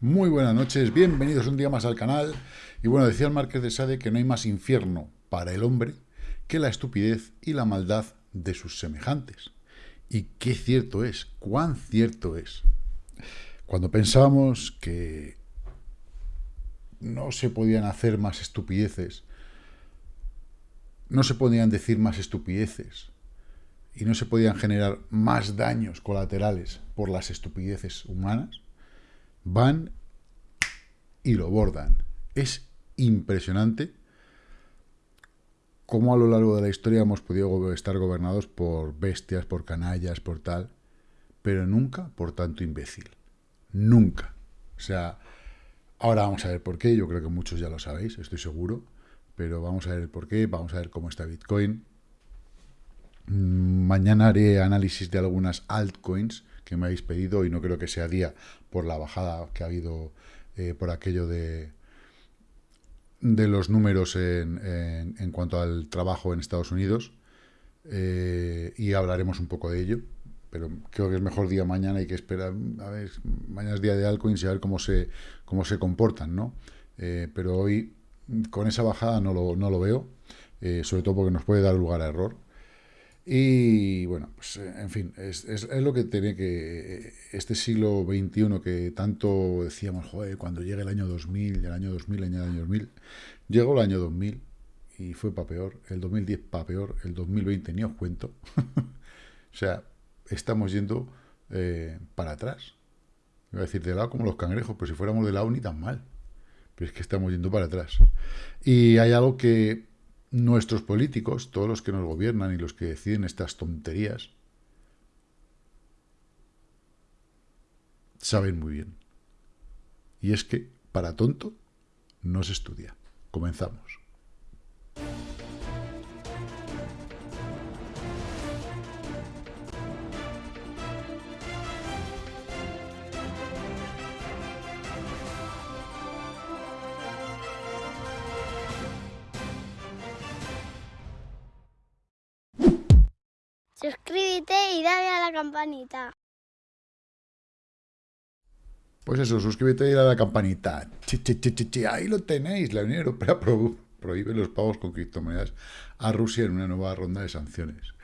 Muy buenas noches, bienvenidos un día más al canal. Y bueno, decía el Marqués de Sade que no hay más infierno para el hombre que la estupidez y la maldad de sus semejantes. Y qué cierto es, cuán cierto es. Cuando pensábamos que no se podían hacer más estupideces, no se podían decir más estupideces, y no se podían generar más daños colaterales por las estupideces humanas, van y lo bordan. Es impresionante cómo a lo largo de la historia hemos podido estar gobernados por bestias, por canallas, por tal, pero nunca por tanto imbécil. Nunca. O sea, ahora vamos a ver por qué, yo creo que muchos ya lo sabéis, estoy seguro, pero vamos a ver por qué, vamos a ver cómo está Bitcoin, Mañana haré análisis de algunas altcoins que me habéis pedido y no creo que sea día por la bajada que ha habido eh, por aquello de, de los números en, en, cuanto al trabajo en Estados Unidos eh, y hablaremos un poco de ello pero creo que es mejor día mañana hay que esperar a ver mañana es día de altcoins y a ver cómo se cómo se comportan no eh, pero hoy con esa bajada no lo, no lo veo sobre todo porque nos puede dar lugar a error y bueno, pues eh, en fin, es, es, lo que tiene que... Este siglo XXI que tanto decíamos, joder, cuando llegue el año 2000, el año 2000, el año 2000, llegó el año 2000 y fue para peor, el 2010 para peor, el 2020 ni os cuento. o sea, estamos yendo eh, para atrás. Iba a decir de lado como los cangrejos, pero si fuéramos de lado ni tan mal. Pero es que estamos yendo para atrás. Y hay algo que nuestros políticos, todos los que nos gobiernan y los que deciden estas tonterías, saben muy bien. Y es que, para tonto, no se estudia. Comenzamos. Suscríbete y dale a la campanita. Pues eso, suscríbete y dale a la campanita. ahí lo tenéis. La Unión Europea prohíbe los pagos con criptomonedas a Rusia en una nueva ronda de sanciones.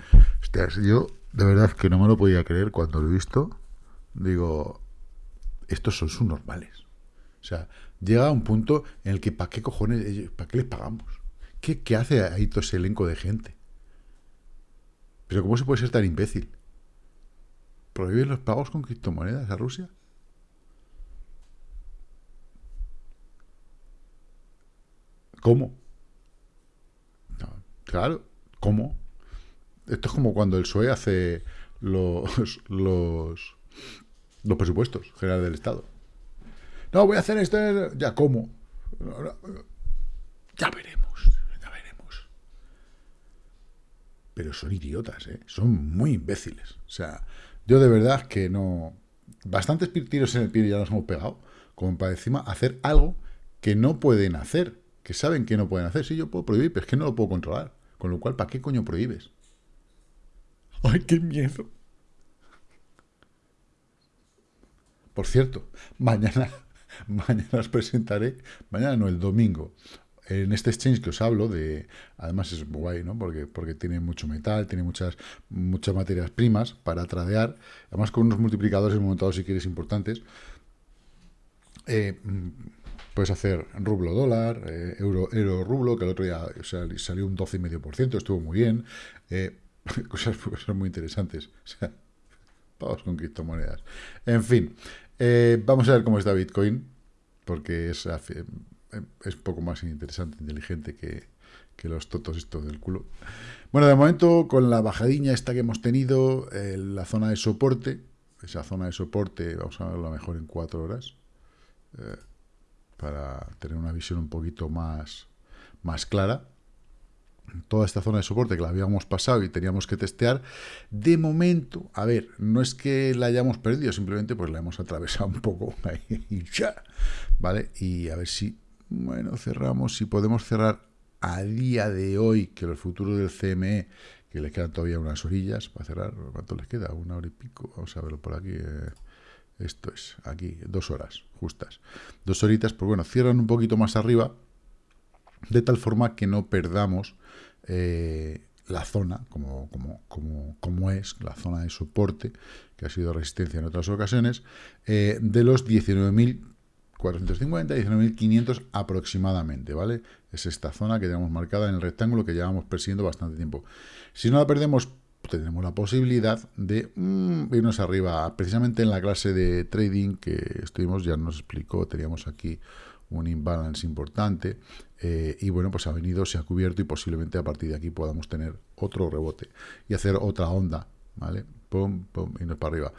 Hostias, yo de verdad que no me lo podía creer cuando lo he visto. Digo, estos son subnormales. O sea, llega un punto en el que ¿para qué cojones, para qué les pagamos? ¿Qué, qué hace ahí todo ese elenco de gente? Pero ¿cómo se puede ser tan imbécil? ¿Prohíben los pagos con criptomonedas a Rusia? ¿Cómo? claro, ¿cómo? Esto es como cuando el PSOE hace los, los, los presupuestos generales del Estado. No, voy a hacer esto. Ya, ¿cómo? Ya veremos. Pero son idiotas, ¿eh? son muy imbéciles. O sea, yo de verdad que no... Bastantes tiros en el pie ya nos hemos pegado, como para encima hacer algo que no pueden hacer, que saben que no pueden hacer. Sí, yo puedo prohibir, pero es que no lo puedo controlar. Con lo cual, ¿para qué coño prohíbes? ¡Ay, qué miedo! Por cierto, mañana, mañana os presentaré, mañana no, el domingo, en este exchange que os hablo, de además es guay, ¿no? Porque, porque tiene mucho metal, tiene muchas, muchas materias primas para tradear, además con unos multiplicadores momento si quieres importantes. Eh, puedes hacer rublo dólar, eh, euro, euro rublo, que el otro día salió un 12,5%, estuvo muy bien. Eh, cosas, cosas, muy interesantes. O sea, pagos con criptomonedas. En fin, vamos a ver cómo está Bitcoin, porque es es poco más interesante, inteligente que, los totos estos del culo. Bueno, de momento, con la bajadilla esta que hemos tenido, la zona de soporte, esa zona de soporte, vamos a verla mejor en cuatro horas, eh, para tener una visión un poquito más, más clara. Toda esta zona de soporte que la habíamos pasado y teníamos que testear, de momento, a ver, no es que la hayamos perdido, simplemente pues la hemos atravesado un poco y ya, ¿vale? Y a ver si bueno, cerramos. Si podemos cerrar a día de hoy, que los futuros del CME, que le quedan todavía unas orillas para cerrar, ¿cuánto les queda? Una hora y pico. Vamos a verlo por aquí. Eh, Esto es, aquí, dos horas justas. Dos horitas, pues bueno, cierran un poquito más arriba, de tal forma que no perdamos eh, la zona, como, como, como, como, es, la zona de soporte, que ha sido resistencia en otras ocasiones, eh, de los 19.450, 19.500 aproximadamente, ¿vale? Es esta zona que tenemos marcada en el rectángulo que llevamos persiguiendo bastante tiempo. Si no la perdemos, tenemos la posibilidad de mm, irnos arriba. Precisamente en la clase de trading que estuvimos, ya nos explicó, teníamos aquí un imbalance importante eh, y bueno, pues ha venido, se ha cubierto y posiblemente a partir de aquí podamos tener otro rebote y hacer otra onda, ¿vale? Pum, pum, y nos para arriba.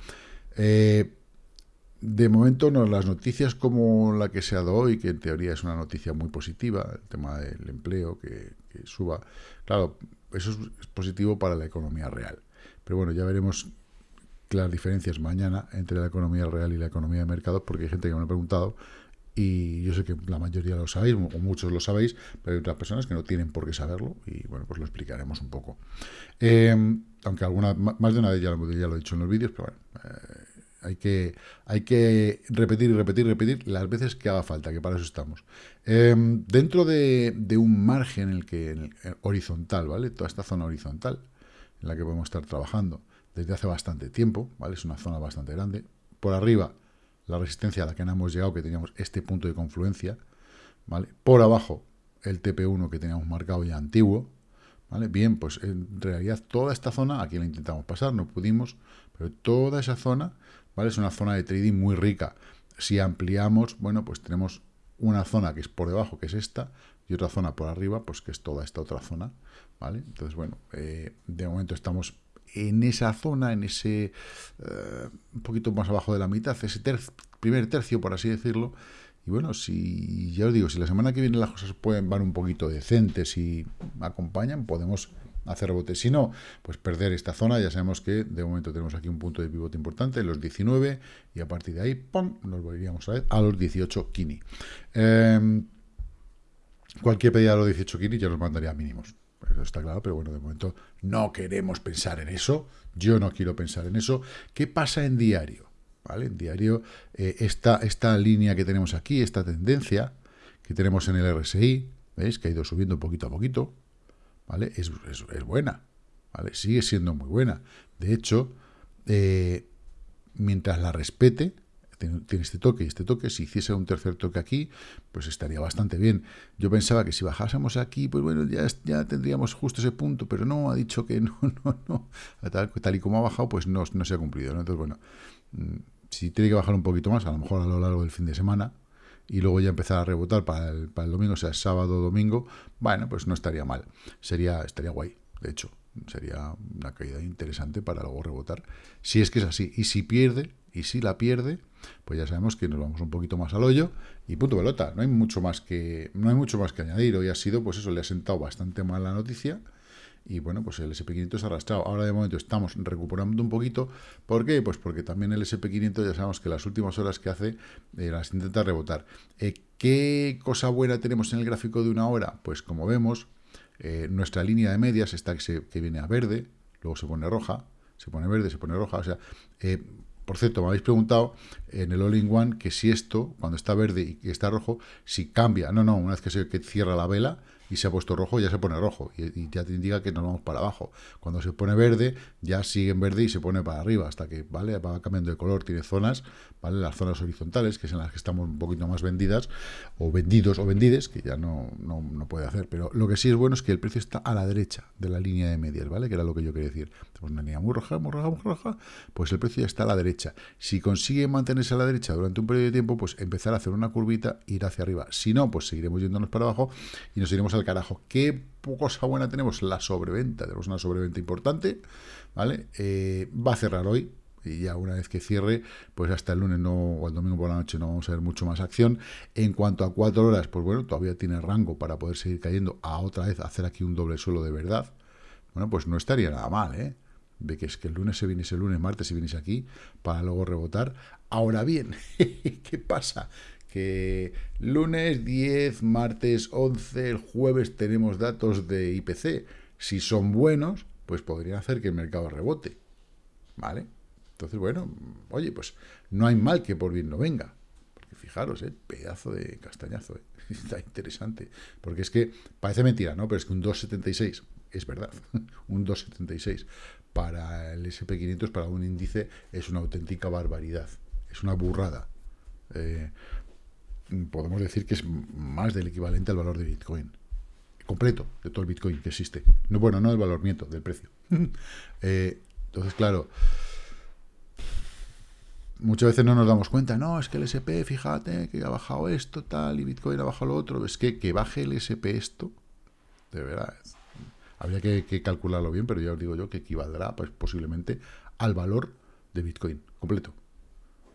Eh, de momento, no, las noticias como la que se ha dado hoy, que en teoría es una noticia muy positiva, el tema del empleo, que, que suba, claro, eso es positivo para la economía real. Pero bueno, ya veremos las diferencias mañana entre la economía real y la economía de mercado, porque hay gente que me ha preguntado y yo sé que la mayoría lo sabéis, o muchos lo sabéis, pero hay otras personas que no tienen por qué saberlo, y bueno, pues lo explicaremos un poco. Em, aunque alguna, más de una vez ya, ya lo he dicho en los vídeos, pero bueno, eh, hay, que, hay que repetir y repetir y repetir las veces que haga falta, que para eso estamos. Em, dentro de, un margen en el que, horizontal, ¿vale? Toda esta zona horizontal, en la que podemos estar trabajando desde hace bastante tiempo, ¿vale? Es una zona bastante grande. Por arriba, la resistencia a la que hemos llegado, que teníamos este punto de confluencia, ¿vale? Por abajo, el TP1 que teníamos marcado ya antiguo, ¿vale? Bien, pues en realidad toda esta zona, aquí la intentamos pasar, no pudimos, pero toda esa zona, ¿vale? Es una zona de trading muy rica. Si ampliamos, bueno, pues tenemos una zona que es por debajo, que es esta, y otra zona por arriba, pues que es toda esta otra zona, ¿vale? Entonces, bueno, eh, de momento estamos en esa zona, en ese eh, un poquito más abajo de la mitad, ese primer tercio, por así decirlo. Y bueno, si ya os digo, si la semana que viene las cosas pueden van un poquito decentes y acompañan, podemos hacer rebote. Si no, pues perder esta zona. Ya sabemos que de momento tenemos aquí un punto de pivote importante, los 19, y a partir de ahí, ¡pum!, nos volveríamos a ver a los 18 kini. Em, cualquier pedida de los 18 kini ya nos mandaría mínimos eso está claro, pero bueno, de momento no queremos pensar en eso, yo no quiero pensar en eso. ¿Qué pasa en diario? ¿Vale? En diario, eh, esta, esta línea que tenemos aquí, esta tendencia que tenemos en el RSI, ¿veis? Que ha ido subiendo poquito a poquito, ¿vale? Es, buena, ¿vale? Sigue siendo muy buena. De hecho, eh, mientras la respete, tiene este toque y este toque, si hiciese un tercer toque aquí, pues estaría bastante bien. Yo pensaba que si bajásemos aquí, pues bueno, ya, ya tendríamos justo ese punto, pero no, ha dicho que no, no, no. Tal, y como ha bajado, pues no, no se ha cumplido. Entonces, bueno, mm, si tiene que bajar un poquito más, a lo mejor a lo largo del fin de semana, y luego ya empezar a rebotar para el, para el domingo, o sea, sábado domingo, bueno, pues no estaría mal. Sería, estaría guay, de hecho. Sería una caída interesante para luego rebotar. Si es que es así. Y si pierde, y si la pierde, pues ya sabemos que nos vamos un poquito más al hoyo y punto pelota. No hay mucho más que, no hay mucho más que añadir. Hoy ha sido, pues eso, le ha sentado bastante mal la noticia y bueno, pues el SP500 se ha arrastrado. Ahora de momento estamos recuperando un poquito. ¿Por qué? Pues porque también el SP500 ya sabemos que las últimas horas que hace eh, las intenta rebotar. Eh, ¿Qué cosa buena tenemos en el gráfico de una hora? Pues como vemos, eh, nuestra línea de medias está que, que viene a verde, luego se pone roja, se pone verde, se pone roja, o sea, por cierto, me habéis preguntado en el All-in-One que si esto, cuando está verde y está rojo, si cambia. No, no, una vez que se que cierra la vela, y se ha puesto rojo, ya se pone rojo y, ya te indica que nos vamos para abajo. Cuando se pone verde, ya sigue en verde y se pone para arriba hasta que vale va cambiando de color. Tiene zonas, ¿vale? las zonas horizontales, que es en las que estamos un poquito más vendidas, o vendidos o vendides, que ya no, no, no, puede hacer. Pero lo que sí es bueno es que el precio está a la derecha de la línea de medias, ¿vale? que era lo que yo quería decir. Tenemos una línea muy roja, muy roja, muy roja, pues el precio ya está a la derecha. Si consigue mantenerse a la derecha durante un periodo de tiempo, pues empezar a hacer una curvita e ir hacia arriba. Si no, pues seguiremos yéndonos para abajo y nos iremos al carajo. ¿Qué cosa buena tenemos? La sobreventa. Tenemos una sobreventa importante, ¿vale? Eh, va a cerrar hoy, y ya una vez que cierre, pues hasta el lunes no, o el domingo por la noche no vamos a ver mucho más acción. En cuanto a cuatro horas, pues bueno, todavía tiene rango para poder seguir cayendo a otra vez hacer aquí un doble suelo de verdad. Bueno, pues no estaría nada mal, ¿eh? De que es que el lunes se viniese el lunes, martes se viniese aquí, para luego rebotar. Ahora bien, ¿qué pasa? Que lunes 10, martes 11, el jueves tenemos datos de IPC. Si son buenos, pues podrían hacer que el mercado rebote. ¿Vale? Entonces, bueno, oye, pues no hay mal que por bien no venga. Porque fijaros, ¿eh? pedazo de castañazo, ¿eh? está interesante. Porque es que parece mentira, ¿no? Pero es que un 2,76 es verdad. un 2,76 para el SP500, para un índice, es una auténtica barbaridad. Es una burrada. Eh, podemos decir que es más del equivalente al valor de Bitcoin. Completo, de todo el Bitcoin que existe. No, bueno, no del valor, miento, del precio. Eh, entonces, claro, muchas veces no nos damos cuenta, no, es que el SP, fíjate, que ha bajado esto, tal, y Bitcoin ha bajado lo otro. Es que que baje el SP esto, de verdad, habría que, calcularlo bien, pero ya os digo yo que equivaldrá pues, posiblemente al valor de Bitcoin completo.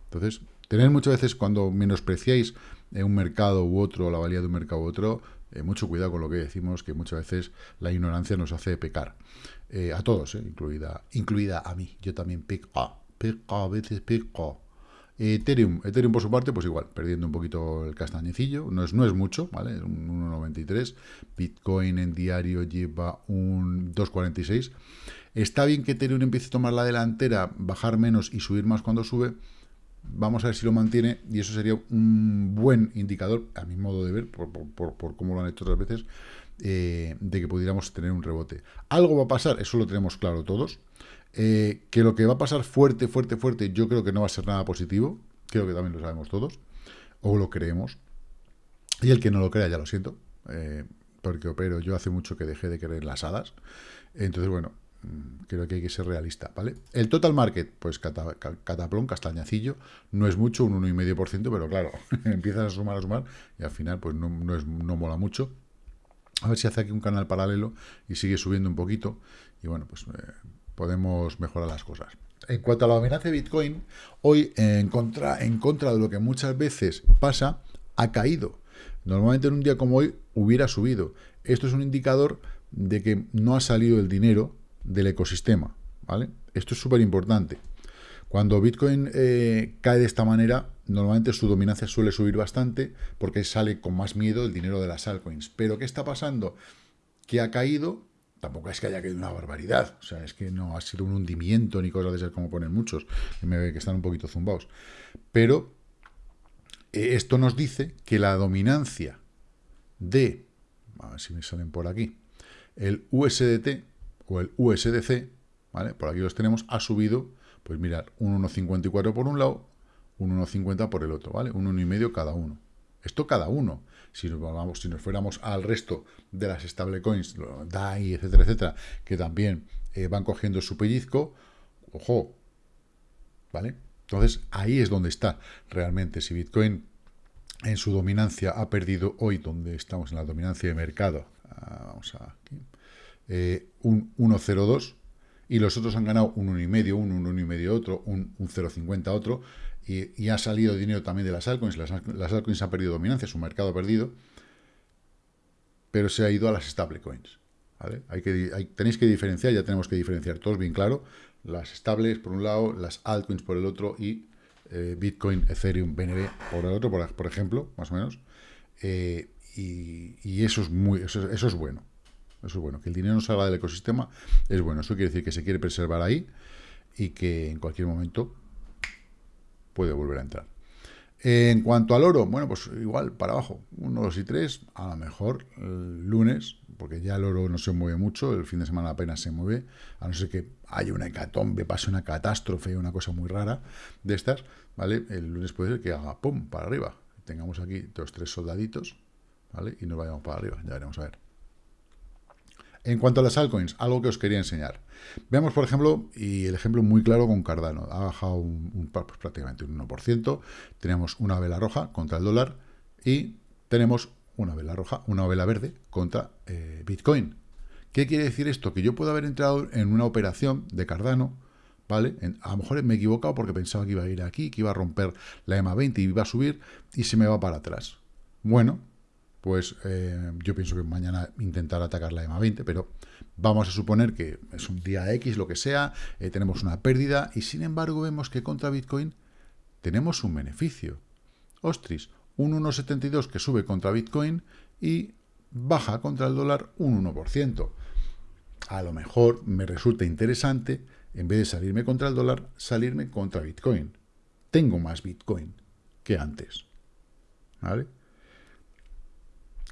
Entonces, tener muchas veces cuando menospreciáis un mercado u otro, la valía de un mercado u otro, eh, mucho cuidado con lo que decimos, que muchas veces la ignorancia nos hace pecar. Eh, a todos, eh, incluida, incluida a mí. Yo también peco, peco, a veces peco. Ethereum, Ethereum por su parte, pues igual, perdiendo un poquito el castañecillo, no es, no es mucho, ¿vale? Un 1,93, Bitcoin en diario lleva un 2,46. Está bien que Ethereum empiece a tomar la delantera, bajar menos y subir más cuando sube, vamos a ver si lo mantiene, y eso sería un buen indicador, a mi modo de ver, por, por, cómo lo han hecho otras veces, eh, de que pudiéramos tener un rebote. Algo va a pasar, eso lo tenemos claro todos, eh, que lo que va a pasar fuerte, fuerte, fuerte, yo creo que no va a ser nada positivo, creo que también lo sabemos todos, o lo creemos, y el que no lo crea, ya lo siento, eh, porque opero, yo hace mucho que dejé de creer las hadas, entonces, bueno, creo que hay que ser realista, ¿vale? El total market, pues cataplón, castañacillo, no es mucho, un 1,5%, pero claro, empiezas a sumar, a sumar, y al final, pues no, es, no mola mucho. A ver si hace aquí un canal paralelo y sigue subiendo un poquito, y bueno, pues... Eh, podemos mejorar las cosas. En cuanto a la dominancia de Bitcoin, hoy en contra, en contra de lo que muchas veces pasa, ha caído. Normalmente en un día como hoy hubiera subido. Esto es un indicador de que no ha salido el dinero del ecosistema. ¿vale? Esto es súper importante. Cuando Bitcoin eh, cae de esta manera, normalmente su dominancia suele subir bastante porque sale con más miedo el dinero de las altcoins. Pero ¿qué está pasando? Que ha caído tampoco es que haya caído una barbaridad, o sea, es que no ha sido un hundimiento ni cosas de esas como ponen muchos, que, me, que están un poquito zumbados. Pero eh, esto nos dice que la dominancia de, a ver si me salen por aquí, el USDT o el USDC, ¿vale? Por aquí los tenemos, ha subido, pues mirad, un 1,54 por un lado, un 1,50 por el otro, ¿vale? Un 1,5 cada uno. Esto cada uno. Si nos, vamos, si nos fuéramos al resto de las stablecoins, DAI, etcétera, etcétera, que también eh, van cogiendo su pellizco, ojo, ¿vale? Entonces, ahí es donde está realmente. Si Bitcoin en su dominancia ha perdido hoy, donde estamos en la dominancia de mercado, ah, vamos a aquí, eh, un 1,02, y los otros han ganado un 1,5, un 1,5 otro, un, un 0,50 otro, y, ha salido dinero también de las altcoins, las, las, altcoins han perdido dominancia, su mercado ha perdido, pero se ha ido a las stablecoins. ¿vale? Hay que, tenéis que diferenciar, ya tenemos que diferenciar todos bien claro, las estables por un lado, las altcoins por el otro y eh, Bitcoin, Ethereum, BNB por el otro, por, ejemplo, más o menos. Eh, y, eso es muy eso, eso, es bueno. Eso es bueno. Que el dinero no salga del ecosistema es bueno. Eso quiere decir que se quiere preservar ahí y que en cualquier momento puede volver a entrar. En cuanto al oro, bueno, pues igual para abajo, 1, 2 y 3, a lo mejor el lunes, porque ya el oro no se mueve mucho, el fin de semana apenas se mueve, a no ser que haya una hecatombe, pase una catástrofe, una cosa muy rara de estas, ¿vale? El lunes puede ser que haga pum, para arriba, tengamos aquí dos, tres soldaditos, ¿vale? Y nos vayamos para arriba, ya veremos a ver. En cuanto a las altcoins, algo que os quería enseñar. Veamos, por ejemplo, y el ejemplo muy claro con Cardano. Ha bajado un, pues prácticamente un 1%. Tenemos una vela roja contra el dólar y tenemos una vela roja, una vela verde contra eh, Bitcoin. ¿Qué quiere decir esto? Que yo puedo haber entrado en una operación de Cardano, ¿vale? a lo mejor me he equivocado porque pensaba que iba a ir aquí, que iba a romper la EMA 20 y iba a subir y se me va para atrás. Bueno, pues eh, yo pienso que mañana intentar atacar la EMA 20, pero vamos a suponer que es un día X, lo que sea, eh, tenemos una pérdida y sin embargo vemos que contra Bitcoin tenemos un beneficio. Ostris, un 1,72 que sube contra Bitcoin y baja contra el dólar un 1%. A lo mejor me resulta interesante en vez de salirme contra el dólar, salirme contra Bitcoin. Tengo más Bitcoin que antes. ¿Vale?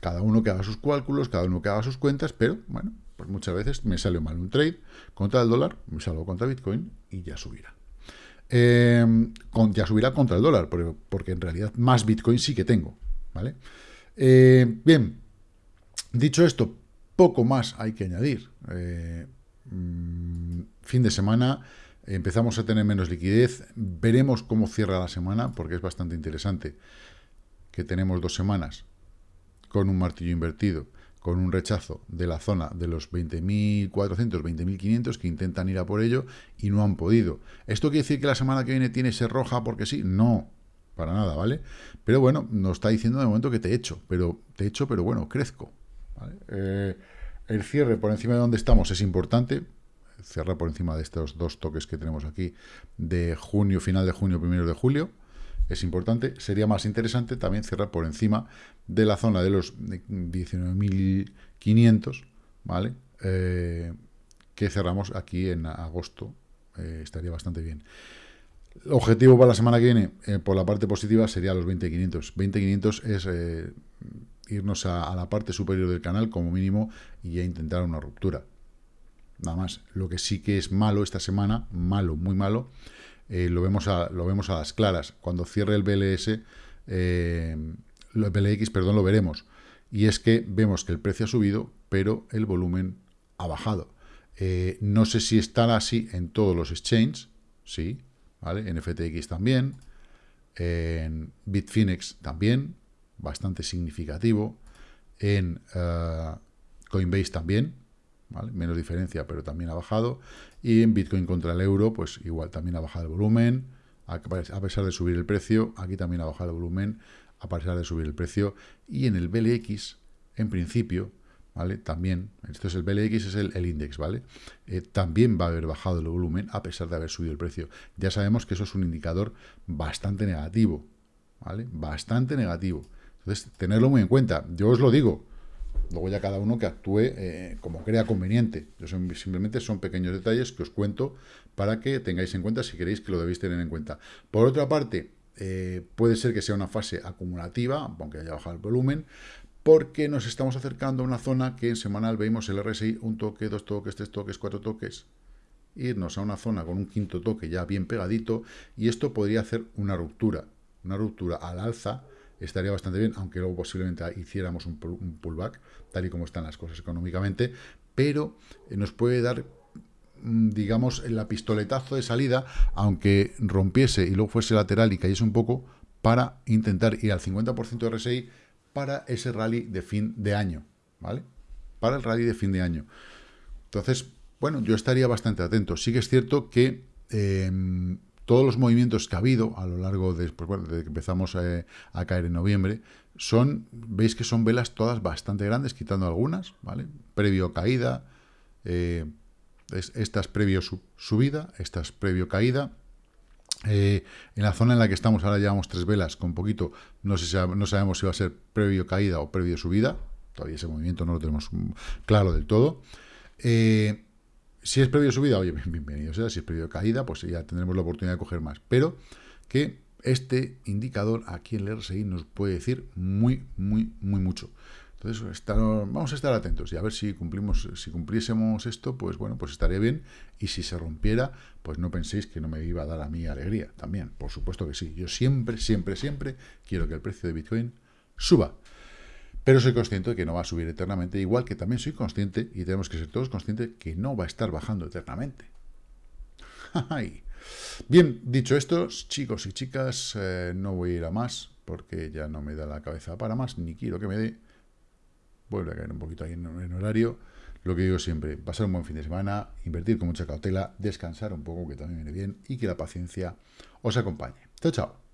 Cada uno que haga sus cálculos, cada uno que haga sus cuentas, pero bueno, pues muchas veces me sale mal un trade contra el dólar, me salgo contra Bitcoin y ya subirá. Em, ya subirá contra el dólar, porque, en realidad más Bitcoin sí que tengo. ¿vale? Eh, bien, dicho esto, poco más hay que añadir. Eh, mm, fin de semana, empezamos a tener menos liquidez, veremos cómo cierra la semana, porque es bastante interesante que tenemos dos semanas con un martillo invertido, con un rechazo de la zona de los 20.400, 20.500 que intentan ir a por ello y no han podido. ¿Esto quiere decir que la semana que viene tiene ser roja porque sí? No, para nada, ¿vale? Pero bueno, nos está diciendo de momento que te echo, pero te echo, pero bueno, crezco. Eh, el cierre por encima de donde estamos es importante, cierra por encima de estos dos toques que tenemos aquí de junio, final de junio, primero de julio, es importante. Sería más interesante también cerrar por encima de la zona de los 19.500, ¿vale? Eh, que cerramos aquí en agosto. Eh, estaría bastante bien. El objetivo para la semana que viene, eh, por la parte positiva, sería los 20.500. 20.500 es irnos a, a, la parte superior del canal como mínimo y ya intentar una ruptura. Nada más. Lo que sí que es malo esta semana, malo, muy malo, eh, lo, vemos a, lo vemos a las claras. Cuando cierre el BLS, eh, el BLX, perdón, lo veremos. Y es que vemos que el precio ha subido, pero el volumen ha bajado. Eh, no sé si estará así en todos los exchanges, sí, ¿vale? En FTX también, en Bitfinex también, bastante significativo, en Coinbase también, Menos diferencia, pero también ha bajado. Y en Bitcoin contra el euro, pues igual también ha bajado el volumen, a pesar de subir el precio, aquí también ha bajado el volumen, a pesar de subir el precio. Y en el BLX, en principio, ¿vale? También, esto es el BLX, es el, index, ¿vale? Eh, también va a haber bajado el volumen a pesar de haber subido el precio. Ya sabemos que eso es un indicador bastante negativo, ¿vale? Bastante negativo. Entonces, tenerlo muy en cuenta. Yo os lo digo, Luego ya cada uno que actúe eh, como crea conveniente. Yo simplemente son pequeños detalles que os cuento para que tengáis en cuenta si queréis que lo debéis tener en cuenta. Por otra parte, eh, puede ser que sea una fase acumulativa, aunque haya bajado el volumen, porque nos estamos acercando a una zona que en semanal vemos el RSI, un toque, dos toques, tres toques, cuatro toques, irnos a una zona con un quinto toque ya bien pegadito, y esto podría hacer una ruptura, una ruptura al alza, estaría bastante bien, aunque luego posiblemente hiciéramos un, pullback, tal y como están las cosas económicamente, pero eh, nos puede dar mm, digamos, el pistoletazo de salida, aunque rompiese y luego fuese lateral y cayese un poco, para intentar ir al 50% de RSI para ese rally de fin de año, ¿vale? Para el rally de fin de año. Entonces, bueno, yo estaría bastante atento. Sí que es cierto que em, todos los movimientos que ha habido a lo largo de, pues que empezamos eh, a caer en noviembre, son, veis que son velas todas bastante grandes, quitando algunas, ¿vale? Previo caída, eh, estas previo subida, estas previo caída. Eh, en la zona en la que estamos ahora llevamos tres velas con poquito, no, sé no sabemos si va a ser previo caída o previo subida, todavía ese movimiento no lo tenemos claro del todo. Si es previo subida, oye, bienvenido sea. Si es previo caída, pues ya tendremos la oportunidad de coger más. Pero que este indicador aquí en el RSI nos puede decir muy, muy, muy mucho. Entonces, vamos a estar atentos y a ver si cumplimos, si cumpliésemos esto, pues bueno, pues estaría bien. Y si se rompiera, pues no penséis que no me iba a dar a mí alegría también. Por supuesto que sí. Yo siempre, siempre, siempre quiero que el precio de Bitcoin suba. Pero soy consciente de que no va a subir eternamente, igual que también soy consciente, y tenemos que ser todos conscientes, que no va a estar bajando eternamente. Bien, dicho esto, chicos y chicas, eh, no voy a ir a más, porque ya no me da la cabeza para más, ni quiero que me dé. Vuelve a caer un poquito ahí en, en horario. Lo que digo siempre, pasar un buen fin de semana, invertir con mucha cautela, descansar un poco, que también viene bien, y que la paciencia os acompañe. Chao, chao.